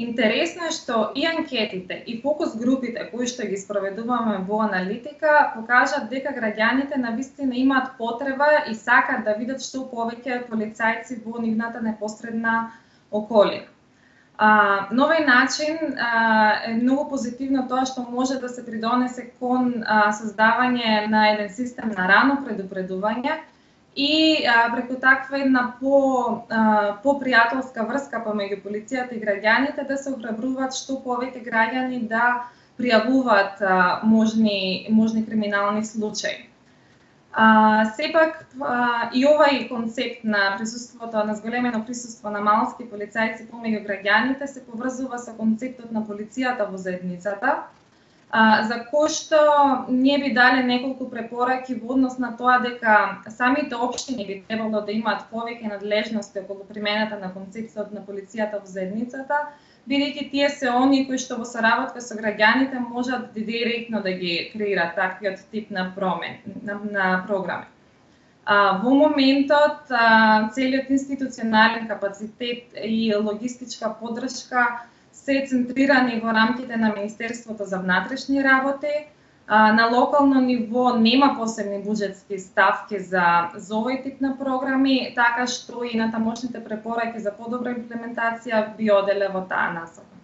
Интересно е што и анкетите и фокус групите кои што ги спроведуваме во аналитика покажат дека граѓаните на вистина имаат потреба и сакат да видат што повеќе полицајци во нивната непосредна околина. А, на овој начин а, е многу позитивно тоа што може да се придонесе кон а, создавање на еден систем на рано предупредување и а, преку таква една по, а, по пријателска врска помеѓу полицијата и граѓаните да се охрабруваат што повеќе граѓани да пријавуваат а, можни, можни криминални случаи. А, сепак а, и овај концепт на присуството, на зголемено присуство на малски полицајци помеѓу граѓаните се поврзува со концептот на полицијата во заедницата, а, за кој што ние би дали неколку препораки во однос на тоа дека самите општини би требало да имаат повеќе надлежности околу примената на концепцијата на полицијата во заедницата, бидејќи тие се они кои што во соработка со граѓаните можат директно да ги креираат таквиот тип на промен на, на програми. А, во моментот а, целиот институционален капацитет и логистичка поддршка се центрирани во рамките на Министерството за внатрешни работи. На локално ниво нема посебни буџетски ставки за, за овој тип на програми, така што и на тамошните препораки за подобра имплементација би оделе во таа насока.